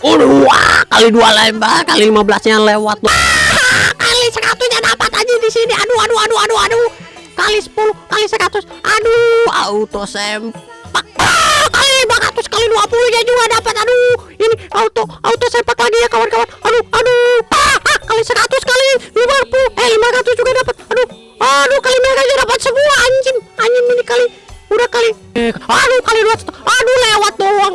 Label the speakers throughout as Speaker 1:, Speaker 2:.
Speaker 1: Udah wah, kali dua lembah kali 15 nya lewat. Wah, kali 100 nya dapat aja di sini. Aduh aduh aduh aduh aduh. Kali 10 kali 100 aduh auto sempak. Ah, kali 500 kali 20 nya juga dapat. Aduh ini auto auto sempak lagi ya kawan-kawan. Aduh aduh. Ah, ah, kali 100 kali 50 eh 500 juga dapat. Aduh aduh kali mereka dapat semua anjing. Anjing ini kali udah kali. Eh, aduh kali 200 aduh lewat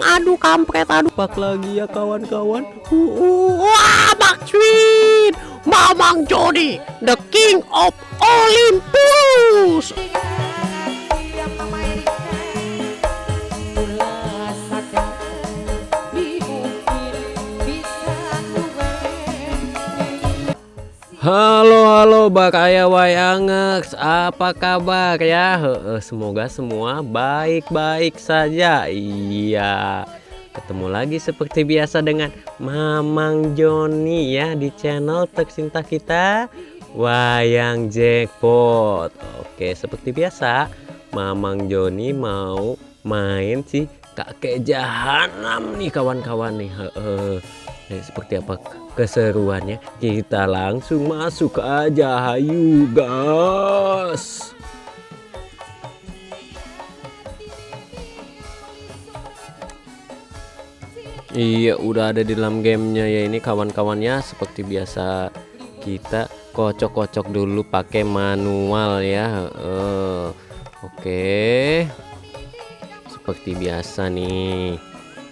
Speaker 1: aduh kampret aduh. Pak lagi ya kawan-kawan. Uh, uh, wah Maxwin Mamang Jody the king of Olympus Halo halo Bakaya Wayangex apa kabar ya? Semoga semua baik-baik saja. Iya. Ketemu lagi seperti biasa dengan Mamang Joni ya di channel tercinta kita Wayang Jackpot. Oke seperti biasa Mamang Joni mau main sih kakek jahanam nih kawan-kawan nih. Heeh. Nah, seperti apa keseruannya? Kita langsung masuk aja hayu gas. Iya udah ada di dalam gamenya ya ini kawan-kawannya seperti biasa kita kocok-kocok dulu pakai manual ya. Uh, oke seperti biasa nih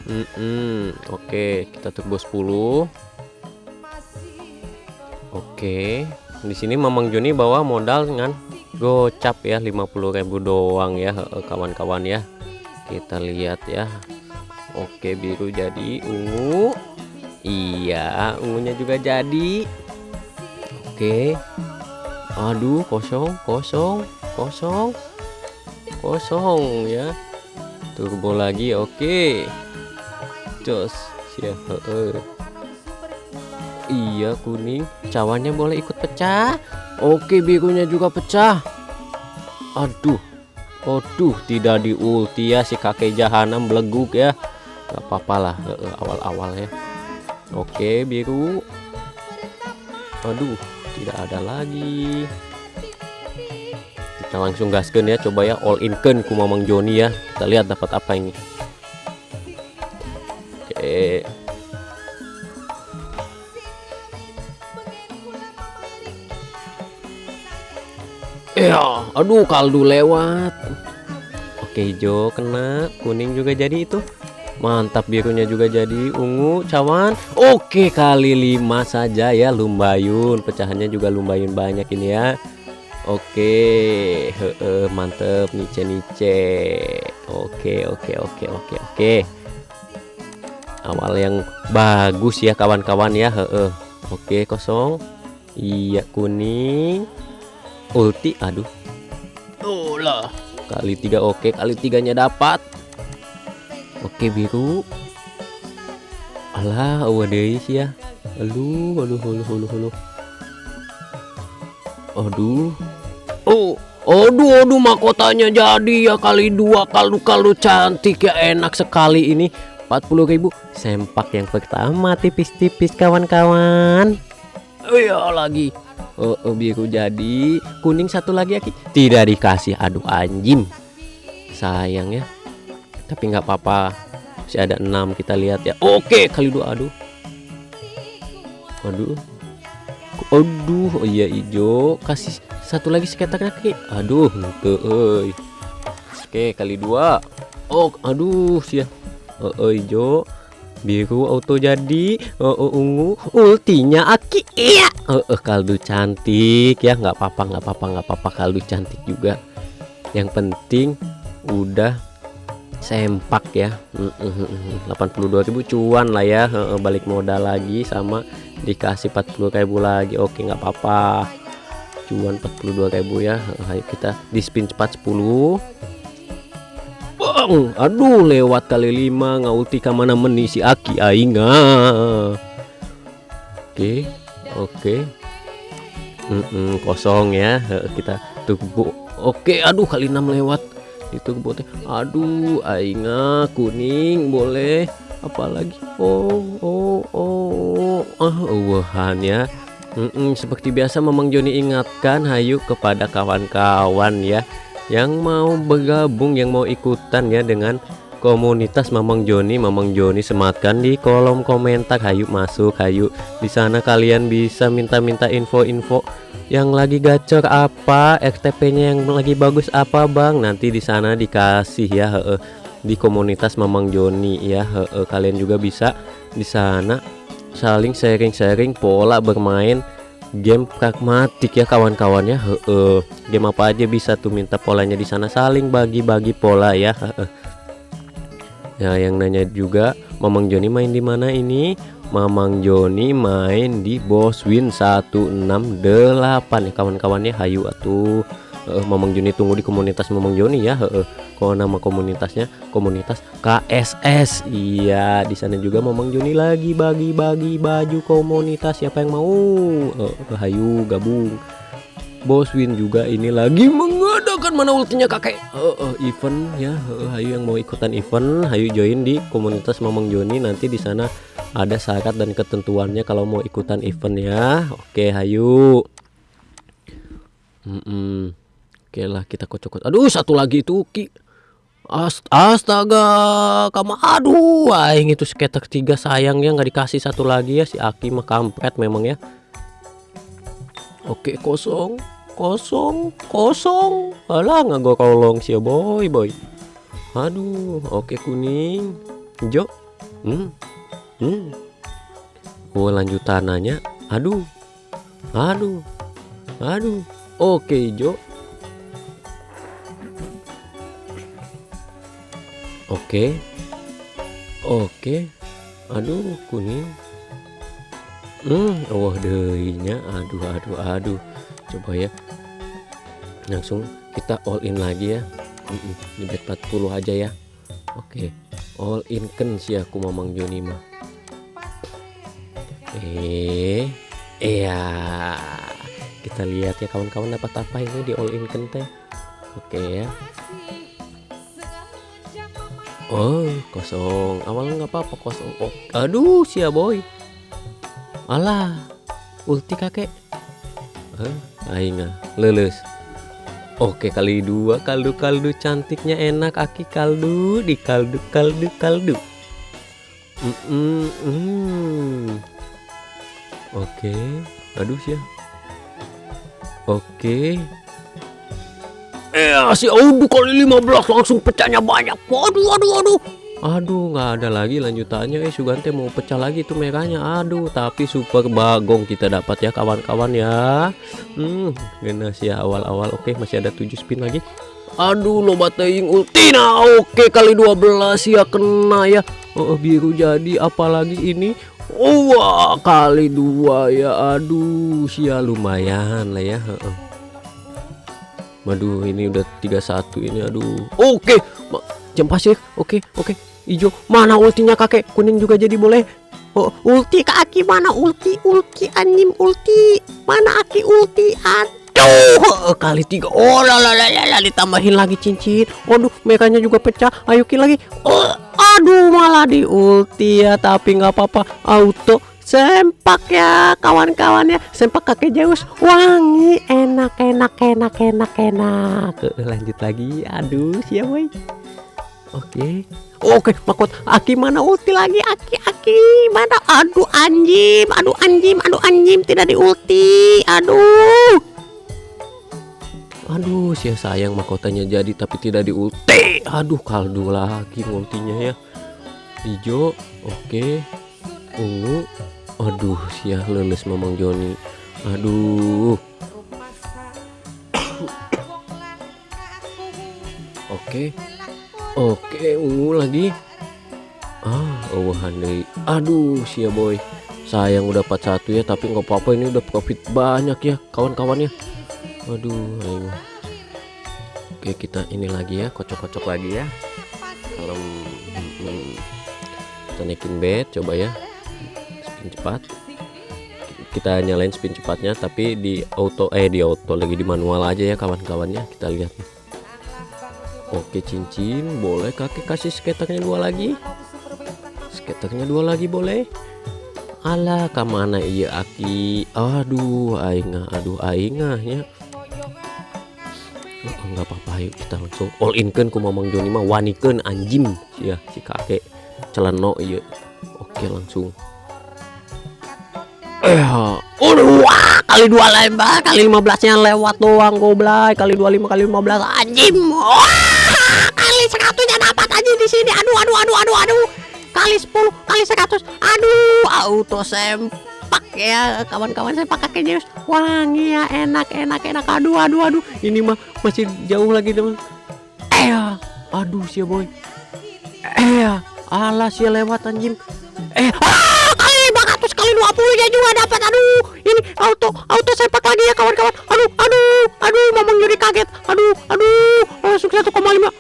Speaker 1: mm -mm. oke kita turbo 10 Oke, di sini Mamang Joni bawa modal dengan gocap ya 50.000 doang ya kawan-kawan ya. Kita lihat ya. Oke, biru jadi ungu. Iya, ungunya juga jadi. Oke. Aduh, kosong, kosong, kosong. Kosong ya. Turbo lagi, oke. Jos, siap. Iya kuning. Cawannya boleh ikut pecah. Oke birunya juga pecah. Aduh Aduh tidak di ulti ya si kakek jahanam beleguk ya. Gak apa-apa lah awal-awal ya. Oke biru. Aduh tidak ada lagi Kita langsung gaskan ya coba ya all in kan ku Mamang Joni ya Kita lihat dapat apa ini Oke Ya, aduh kaldu lewat. Oke, hijau kena, kuning juga jadi itu. Mantap birunya juga jadi ungu cawan. Oke, kali lima saja ya lumbayun. Pecahannya juga lumbayun banyak ini ya. Oke, he -he, mantep nice nice. Oke, oke, oke, oke, oke. Awal yang bagus ya kawan-kawan ya. He -he. Oke, kosong. Iya, kuning ulti aduh oh lah kali tiga oke kali tiganya dapat oke biru alah awadeis ya aduh aduh aduh aduh aduh aduh oh Aduh, aduh mahkotanya jadi ya kali dua. Kaldu-kaldu cantik ya enak sekali ini. 40.000 sempak yang pertama tipis-tipis kawan-kawan. Oh ya lagi. Oh, oh biru jadi. Kuning satu lagi Aki. Tidak dikasih aduh anjing. Sayang ya. Tapi nggak apa-apa. Masih ada enam kita lihat ya. Oke kali dua aduh. Aduh aduh oh iya hijau kasih satu lagi sekitar kaki aduh tuh oke kali dua. Oh aduh sih oh, oh hijau biru auto jadi. Uh, uh, ungu. Ultinya aki. Iya. Uh, uh, kaldu cantik. Ya nggak apa-apa nggak apa-apa nggak apa-apa. Kaldu cantik juga. Yang penting udah sempak ya. Uh, uh, uh, 82.000 cuan lah ya. Balik modal lagi sama dikasih 40.000 lagi. Oke nggak apa-apa. Cuan 42.000 ya. Ayo kita di spin cepat 10 bang aduh lewat kali lima ngauti ke mana menisi aki ainga oke oke. Mm -mm, kosong ya. Kita tunggu. Oke aduh kali enam lewat itu bote aduh ainga kuning boleh. Apalagi? Oh oh oh. Ah wahan ya. Mm-mm, seperti biasa Mamang Joni ingatkan hayu kepada kawan-kawan ya. Yang mau bergabung yang mau ikutan ya dengan komunitas Mamang Joni. Mamang Joni sematkan di kolom komentar. Hayu masuk hayu. Di sana kalian bisa minta-minta info-info yang lagi gacor apa? RTP-nya yang lagi bagus apa Bang? Nanti di sana dikasih ya he -he, di komunitas Mamang Joni ya he -he, kalian juga bisa di sana saling sharing-sharing pola bermain game pragmatik ya kawan-kawannya heeh. Game apa aja bisa tuh minta polanya di sana. Saling bagi-bagi pola ya heeh. Ya yang nanya juga Mamang Joni main di mana ini Mamang Joni main di Boswin 168 ya kawan-kawannya hayu atuh. Uh, Mamang Joni tunggu di komunitas Mamang Joni ya. Heeh kalau nama komunitasnya komunitas KSS iya di sana juga Mamang Joni lagi bagi-bagi baju komunitas. Siapa yang mau? Uh, hayu gabung Bos Win juga ini lagi mengadakan mana ultinya kakek. Uh, uh, event ya. Uh, hayu yang mau ikutan event hayu join di komunitas Mamang Joni. Nanti di sana ada syarat dan ketentuannya kalau mau ikutan event ya. Oke hayu. Mm -mm. oke lah kita kocok aduh satu lagi itu ki. Astaga, kamu. Aduh, aing itu skater tiga sayangnya nggak dikasih satu lagi ya. Si Aki mah kampret memang ya. Oke kosong, kosong, kosong. Alah nggak gua kolong sih boy boy. Aduh, oke kuning, hijau. Hmm, hmm. Gua lanjutan nanya. Aduh, aduh, aduh. Oke hijau. Oke. Oke. Aduh, kuning. Hmm, wah deinya. Aduh, aduh, aduh. Coba ya. Langsung kita all in lagi ya. Di bet 40 aja ya. Oke. All in kan sih aku Mamang Joni mah. Eh, iya. Kita lihat ya kawan-kawan dapat apa ini di all in kan teh. Oke ya. Oh kosong awalnya nggak apa-apa kosong oh, aduh sia boy alah ulti kakek eh, aing lulus oke kali dua kaldu kaldu cantiknya enak aki kaldu di kaldu kaldu kaldu mm -mm, mm. oke aduh sia oke Eh, si aduh kali 15 langsung pecahnya banyak. Waduh, waduh, waduh. Aduh, nggak ada lagi lanjutannya. Eh, Sugante mau pecah lagi tuh merahnya. Aduh, tapi super bagong kita dapat ya kawan-kawan ya. Hmm, sih ya awal-awal. Oke, masih ada 7 spin lagi. Aduh, lo bateing ultina. Oke, kali 12 ya kena ya. Oh, biru jadi apalagi ini Oh, wah, kali dua ya. Aduh, sia lumayan lah ya. Waduh ini udah 31 ini aduh Oke jam pasir Oke oke hijau Mana ultinya kakek? Kuning juga jadi boleh. Oh ulti kaki mana? Ulti ulti anjim ulti. Mana aki ulti Aduh kali tiga. Oh lalalala ditambahin lagi cincin. Waduh mekanya juga pecah. Ayukin lagi. Oh, Aduh malah di ulti ya Tapi nggak apa-apa. Auto sempak ya kawan-kawan ya. Sempak kakek Zeus. Wangi enak enak enak enak enak. Lanjut lagi. Aduh siapa boy oke oke makot aki mana? Ulti lagi. Aki aki. Mana? Aduh anjim. Aduh anjim. Aduh anjim. Tidak di ulti aduh. Aduh sia sayang mahkotanya jadi tapi tidak di ulti aduh kaldu lagi ultinya ya. Hijau oke. Ungu. Aduh sia leles mamang Joni. Aduh. Oke oke ungu lagi. Ah oh handai aduh sia boy. Sayang udah 41 ya tapi nggak apa-apa ini udah profit banyak ya kawan-kawannya. Aduh ayo. oke kita ini lagi ya kocok-kocok lagi ya. Kalau hmm, kita naikin bed coba ya. Spin cepat. Kita nyalain spin cepatnya tapi di auto eh di auto lagi di manual aja ya kawan-kawannya. Kita lihat oke cincin boleh kakek kasih skaternya dua lagi? Skaternya dua lagi boleh? Alah ke mana iya aki? Aduh aingah Aduh aingahnya oh, nggak apa-apa yuk kita langsung all in kan ku mamang Joni mah wanikan anjim ya si kakek celano iya. Oke langsung. Eh aduh wah kali dua lembah kali 15 nya lewat doang goblay. Kali 25 kali 15 anjim wah kali 100 nya dapat aja di sini. Aduh aduh aduh aduh aduh. Kali 10 kali 100 aduh auto sempak ya. Kawan-kawan saya pakai Zeus wangi ya enak enak enak. Aduh aduh aduh. Ini mah masih jauh lagi teman eh aduh sih boy. Eh alah sih lewat anjing. Eh ah, kali 500 kali 20 ya juga dapat. Aduh ini auto auto sepak lagi ya kawan-kawan. Aduh aduh aduh. Mamang jadi kaget. Aduh aduh langsung 1,5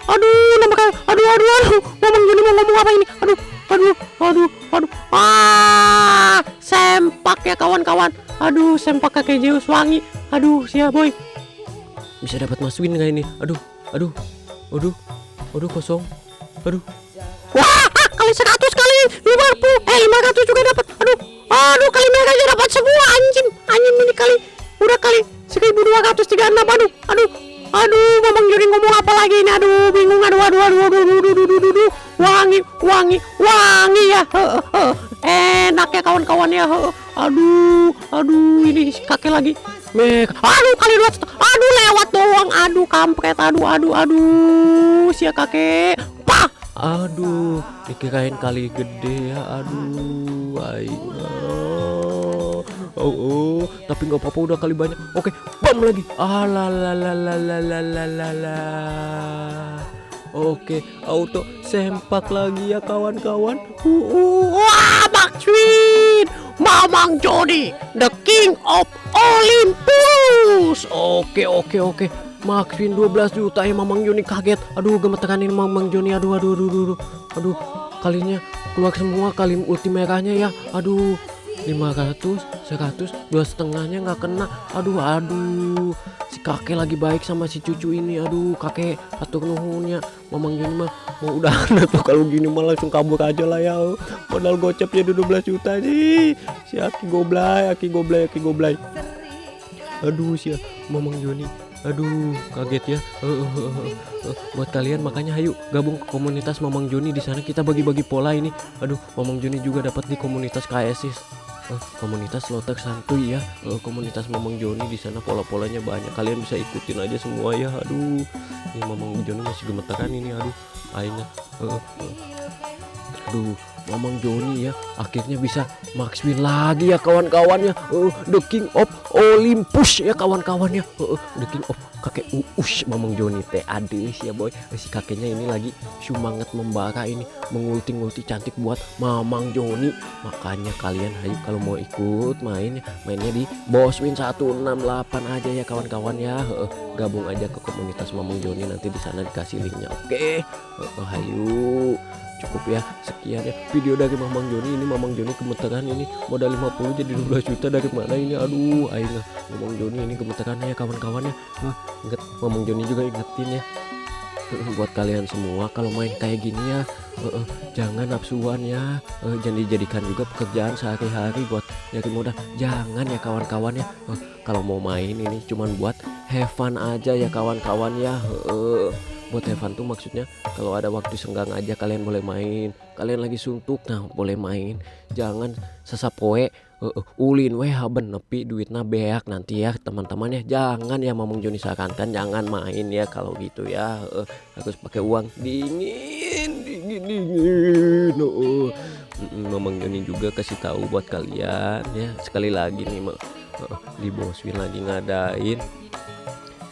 Speaker 1: aduh nambah kali aduh aduh aduh. Mamang jadi mau ngomong apa ini? Aduh aduh aduh aduh. Ah sempak ya kawan-kawan. Aduh sempak kakek Zeus wangi aduh siap boy. Bisa dapat mas win nggak ini? Aduh aduh aduh aduh kosong. Aduh. Wah ah, kali 100 kali. 50 eh 500 juga dapat. Aduh aduh kali aja dapat semua anjing. Anjing ini kali. Udah kali 1236 aduh aduh aduh ngomong jadi ngomong apa lagi ini? Aduh bingung. Aduh aduh aduh aduh aduh aduh aduh, aduh, aduh. wangi wangi wangi ya. Enak ya kawan-kawan ya. Aduh aduh ini kakek lagi. Mek, aduh kali dua, aduh lewat doang, aduh kampret, aduh, aduh, aduh, sia kakek, pah, aduh, dikirain kali gede ya, aduh, ayo, oh, oh, tapi nggak apa-apa udah kali banyak, oke, bam lagi, alalalalalalalalala, oke, auto sempak lagi ya kawan-kawan, uh, uh, wah, Maxwin, Mamang Jody, the king of Olympus. Oke oke oke. Maxwin 12 juta ya Mamang Joni kaget. Aduh gemeteran ini Mamang Joni. Aduh aduh aduh aduh. Aduh, aduh kalinya keluar semua kali ulti merahnya ya. Aduh 500 100 dua setengahnya nggak kena. Aduh aduh. Si kakek lagi baik sama si cucu ini. Aduh kakek atur nuhunnya. Mamang gini mah mau udah tuh kalau gini mah langsung kabur aja lah ya. Modal gocapnya 12 juta. Nih si aki goblay aki goblay aki goblay. Aduh si mamang Joni. Aduh kaget ya. Eh, eh, eh. buat kalian makanya ayo gabung ke komunitas Mamang Joni. Di sana kita bagi-bagi pola ini. Aduh Mamang Joni juga dapat di komunitas KSIS Eh, komunitas lotek santuy ya. Eh, komunitas Mamang Joni di sana pola-polanya banyak. Kalian bisa ikutin aja semua ya. Aduh ini Mamang Joni masih gemeteran ini aduh. Akhirnya eh, eh. aduh Mamang Joni ya akhirnya bisa max win lagi ya kawan-kawannya Eh, the king of Olympus ya kawan-kawannya Eh, eh, the king of kakek uus Mamang Joni teh adis ya boy. Si kakeknya ini lagi semangat membara ini mengulti-ngulti cantik buat Mamang Joni. Makanya kalian ayo kalau mau ikut main mainnya di Boswin 168 aja ya kawan-kawan ya. Heeh, gabung aja ke komunitas Mamang Joni nanti di sana dikasih linknya. Oke. Heeh, ayo. Cukup ya sekian ya video dari Mamang Joni ini Mamang Joni gemeteran ini. Modal 50 jadi 12 juta dari mana ini? Aduh ah. Mamang Joni ini gemeterannya ya kawan-kawan ya. Hah, inget Mamang Joni juga ingetin ya. Buat kalian semua kalau main kayak gini ya eh, eh, jangan nafsuan ya. Eh, jangan dijadikan juga pekerjaan sehari-hari buat nyari modal. Jangan ya kawan-kawan ya. Eh, kalau mau main ini cuman buat have fun aja ya kawan-kawan ya. Eh, buat fun tuh maksudnya kalau ada waktu senggang aja kalian boleh main. Kalian lagi suntuk nah boleh main. Jangan sesapoe eh, ulin weh haben nepi duitnya beak nanti ya teman-teman ya. Jangan ya Mamang Joni sarankan jangan main ya kalau gitu ya. Eh, harus pakai uang. Dingin dingin dingin oh. Mm, Mamang Joni juga kasih tahu buat kalian ya. Sekali lagi nih eh, di Boswin lagi ngadain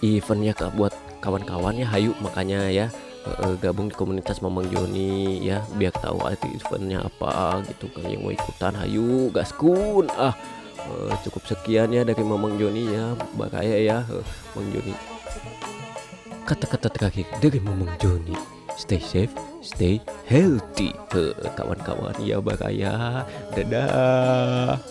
Speaker 1: eventnya Kak, buat kawan-kawannya hayu makanya ya eh, eh, gabung di komunitas Mamang Joni ya biar tahu arti eventnya apa gitu kan yang mau ikutan. Hayu gaskun ah eh, cukup sekian ya dari Mamang Joni ya bahaya ya eh, Mamang Joni. Kata-kata terakhir dari Mamang Joni stay safe stay healthy kawan-kawan ya bahaya dadah